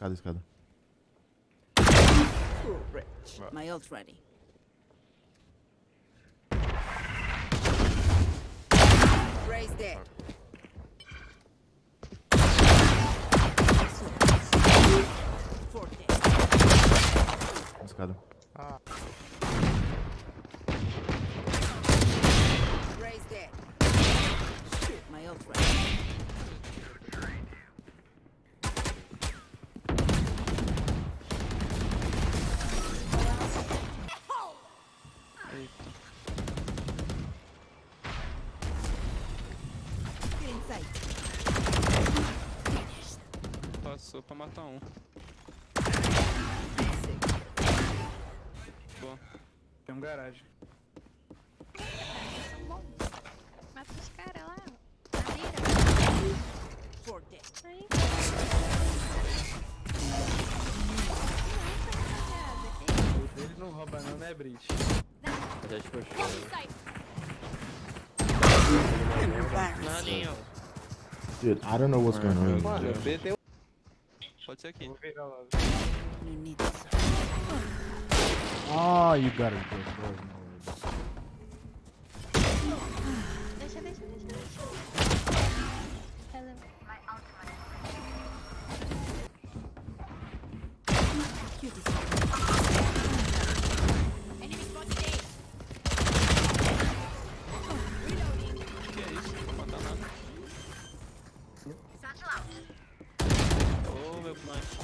Escada, escada. Rich. My ult's ready. Raze there. mata um. Boa. Tem um garagem. Mata os caras lá. Na mira. Aí. não rouba não, né, Brit? Já te puxou. Dude, I don't know what's going on. Mano, o BT it's okay. You need this. Oh, ah, you got it, bro. Hello.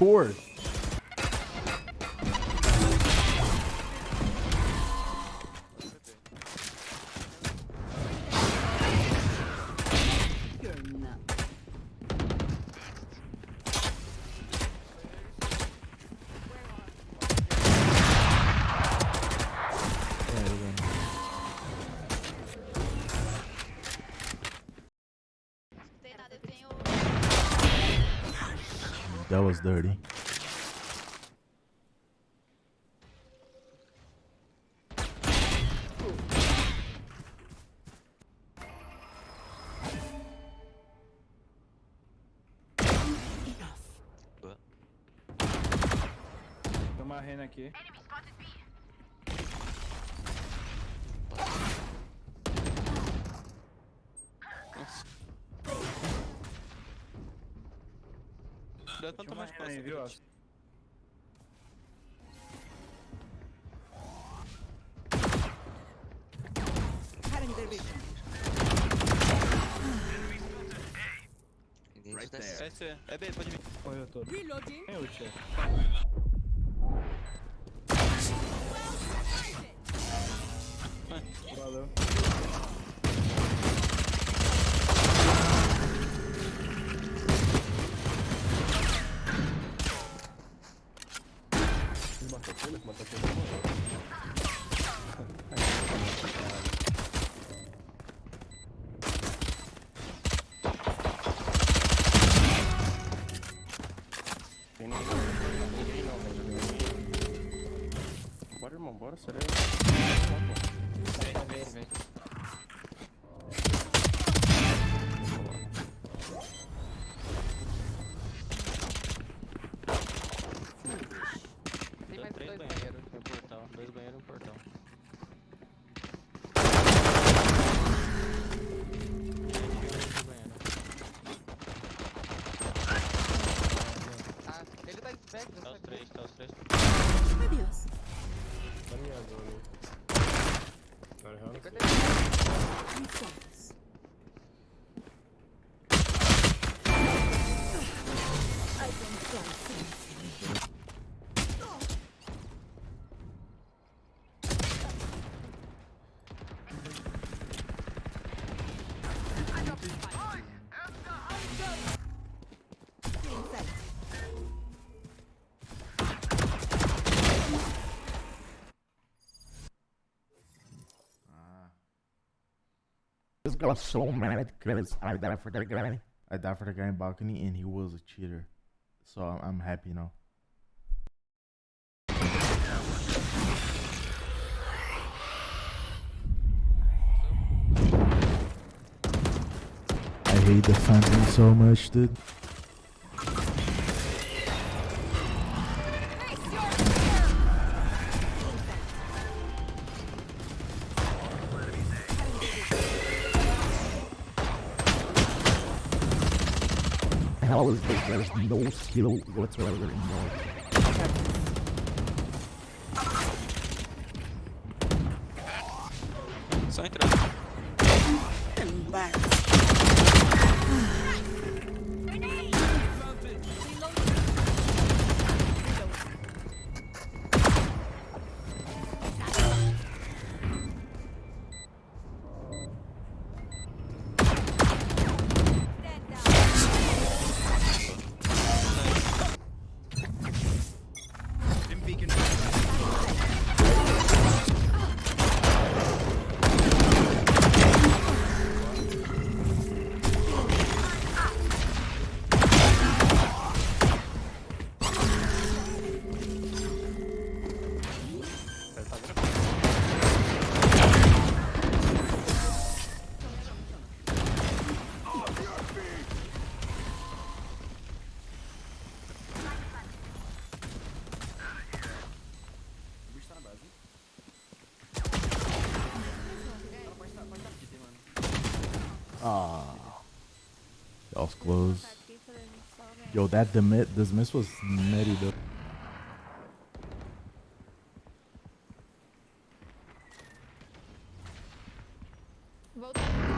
record. That was dirty. rena aqui. cuidado pra não tomar espaço. Aí, viu? Right there. É, é B, pode vir. Correu todo. Reloading. É ult. Valeu. de matafolha, que matafolha morreu. Bora, irmão, bora, será? Vem, vem, vem. This guy was so mad because I died for the guy. I died for the guy in balcony, and he was a cheater. So I'm happy now. I hate the phantom so much, dude. dollars, but there's no skill whatsoever anymore. Sai, Embarrassed. Ah, y'all's close. Yo, that demit, this miss was nutty though. Both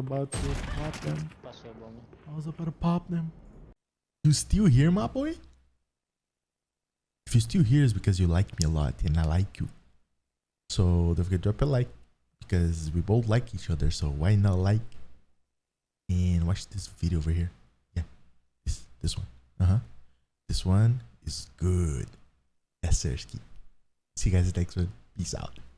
about to pop them. I was about to pop them. You still here, my boy? If you're still here, it's because you like me a lot and I like you. So don't forget to drop a like because we both like each other. So why not like and watch this video over here? Yeah, this this one. Uh huh. This one is good. That's Sersky. See you guys next one. Peace out.